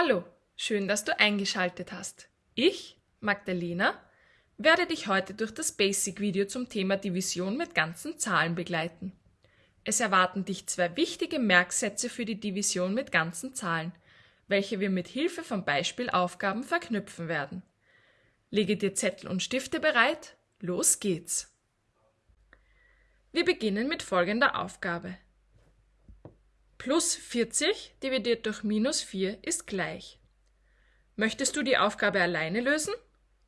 Hallo, schön, dass du eingeschaltet hast. Ich, Magdalena, werde dich heute durch das Basic-Video zum Thema Division mit ganzen Zahlen begleiten. Es erwarten dich zwei wichtige Merksätze für die Division mit ganzen Zahlen, welche wir mit Hilfe von Beispielaufgaben verknüpfen werden. Lege dir Zettel und Stifte bereit, los geht's! Wir beginnen mit folgender Aufgabe. Plus 40 dividiert durch minus 4 ist gleich. Möchtest du die Aufgabe alleine lösen?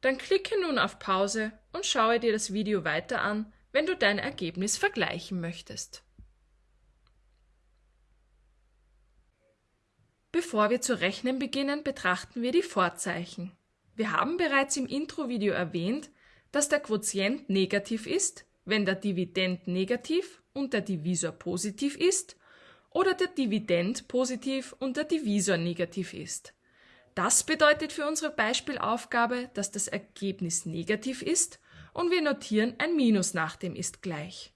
Dann klicke nun auf Pause und schaue dir das Video weiter an, wenn du dein Ergebnis vergleichen möchtest. Bevor wir zu rechnen beginnen, betrachten wir die Vorzeichen. Wir haben bereits im Intro-Video erwähnt, dass der Quotient negativ ist, wenn der Dividend negativ und der Divisor positiv ist oder der Dividend positiv und der Divisor negativ ist. Das bedeutet für unsere Beispielaufgabe, dass das Ergebnis negativ ist und wir notieren ein Minus nach dem ist gleich.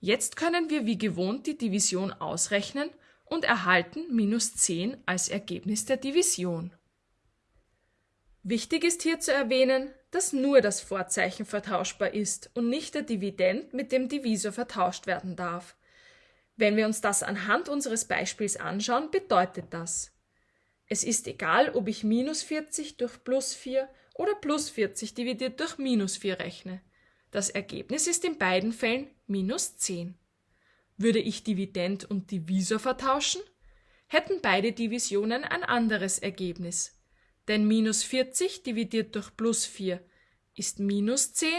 Jetzt können wir wie gewohnt die Division ausrechnen und erhalten minus 10 als Ergebnis der Division. Wichtig ist hier zu erwähnen, dass nur das Vorzeichen vertauschbar ist und nicht der Dividend mit dem Divisor vertauscht werden darf. Wenn wir uns das anhand unseres Beispiels anschauen, bedeutet das, es ist egal, ob ich minus 40 durch plus 4 oder plus 40 dividiert durch minus 4 rechne. Das Ergebnis ist in beiden Fällen minus 10. Würde ich Dividend und Divisor vertauschen, hätten beide Divisionen ein anderes Ergebnis. Denn minus 40 dividiert durch plus 4 ist minus 10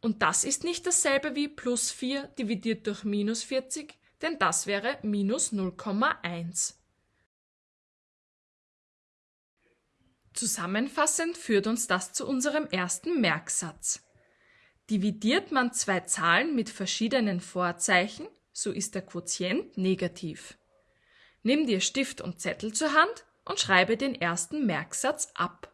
und das ist nicht dasselbe wie plus 4 dividiert durch minus 40, denn das wäre minus 0,1. Zusammenfassend führt uns das zu unserem ersten Merksatz. Dividiert man zwei Zahlen mit verschiedenen Vorzeichen, so ist der Quotient negativ. Nimm dir Stift und Zettel zur Hand und schreibe den ersten Merksatz ab.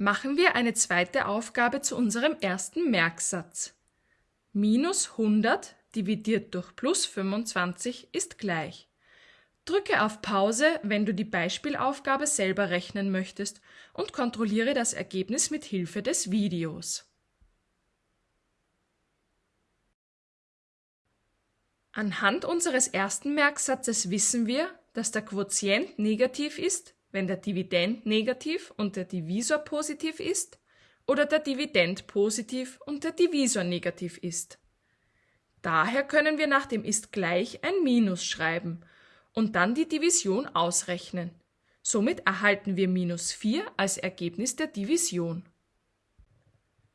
Machen wir eine zweite Aufgabe zu unserem ersten Merksatz. Minus 100 dividiert durch plus 25 ist gleich. Drücke auf Pause, wenn du die Beispielaufgabe selber rechnen möchtest und kontrolliere das Ergebnis mit Hilfe des Videos. Anhand unseres ersten Merksatzes wissen wir, dass der Quotient negativ ist, wenn der Dividend negativ und der Divisor positiv ist oder der Dividend positiv und der Divisor negativ ist. Daher können wir nach dem ist gleich ein Minus schreiben und dann die Division ausrechnen. Somit erhalten wir minus 4 als Ergebnis der Division.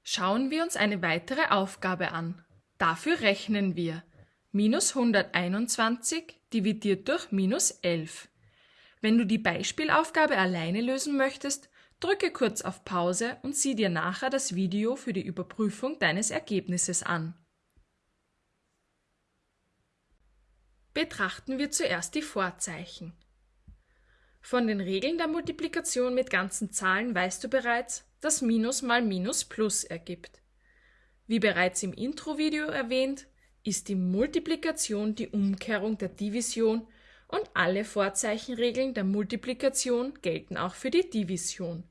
Schauen wir uns eine weitere Aufgabe an. Dafür rechnen wir minus 121 dividiert durch minus 11. Wenn du die Beispielaufgabe alleine lösen möchtest, drücke kurz auf Pause und sieh dir nachher das Video für die Überprüfung deines Ergebnisses an. Betrachten wir zuerst die Vorzeichen. Von den Regeln der Multiplikation mit ganzen Zahlen weißt du bereits, dass Minus mal Minus Plus ergibt. Wie bereits im Intro-Video erwähnt, ist die Multiplikation die Umkehrung der Division und alle Vorzeichenregeln der Multiplikation gelten auch für die Division.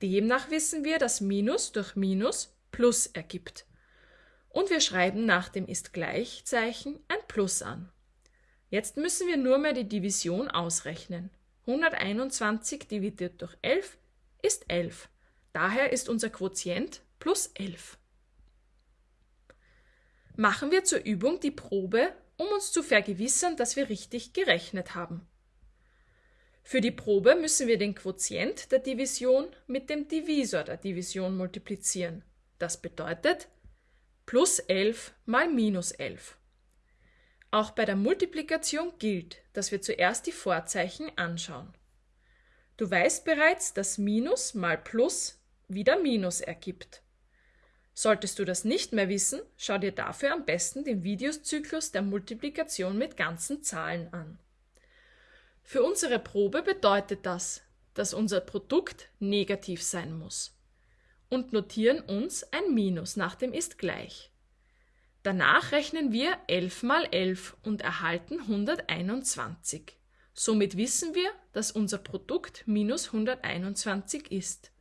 Demnach wissen wir, dass Minus durch Minus Plus ergibt. Und wir schreiben nach dem ist Gleichzeichen ein Plus an. Jetzt müssen wir nur mehr die Division ausrechnen. 121 dividiert durch 11 ist 11. Daher ist unser Quotient plus 11. Machen wir zur Übung die Probe um uns zu vergewissern, dass wir richtig gerechnet haben. Für die Probe müssen wir den Quotient der Division mit dem Divisor der Division multiplizieren. Das bedeutet plus 11 mal minus 11. Auch bei der Multiplikation gilt, dass wir zuerst die Vorzeichen anschauen. Du weißt bereits, dass Minus mal Plus wieder Minus ergibt. Solltest du das nicht mehr wissen, schau dir dafür am besten den Videozyklus der Multiplikation mit ganzen Zahlen an. Für unsere Probe bedeutet das, dass unser Produkt negativ sein muss und notieren uns ein Minus nach dem ist gleich. Danach rechnen wir 11 mal 11 und erhalten 121. Somit wissen wir, dass unser Produkt minus 121 ist.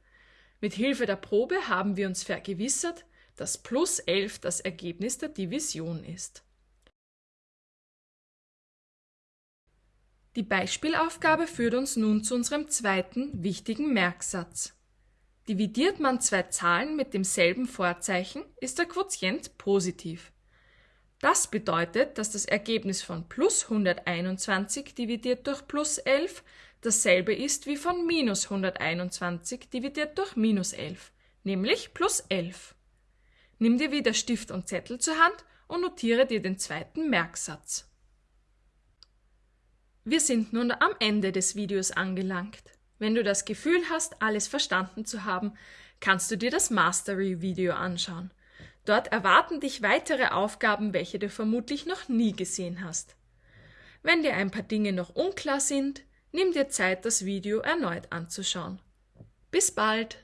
Mit Hilfe der Probe haben wir uns vergewissert, dass plus 11 das Ergebnis der Division ist. Die Beispielaufgabe führt uns nun zu unserem zweiten wichtigen Merksatz. Dividiert man zwei Zahlen mit demselben Vorzeichen, ist der Quotient positiv. Das bedeutet, dass das Ergebnis von plus 121 dividiert durch plus 11 dasselbe ist wie von minus 121 dividiert durch minus 11, nämlich plus 11. Nimm dir wieder Stift und Zettel zur Hand und notiere dir den zweiten Merksatz. Wir sind nun am Ende des Videos angelangt. Wenn du das Gefühl hast, alles verstanden zu haben, kannst du dir das Mastery-Video anschauen. Dort erwarten dich weitere Aufgaben, welche du vermutlich noch nie gesehen hast. Wenn dir ein paar Dinge noch unklar sind, nimm dir Zeit, das Video erneut anzuschauen. Bis bald!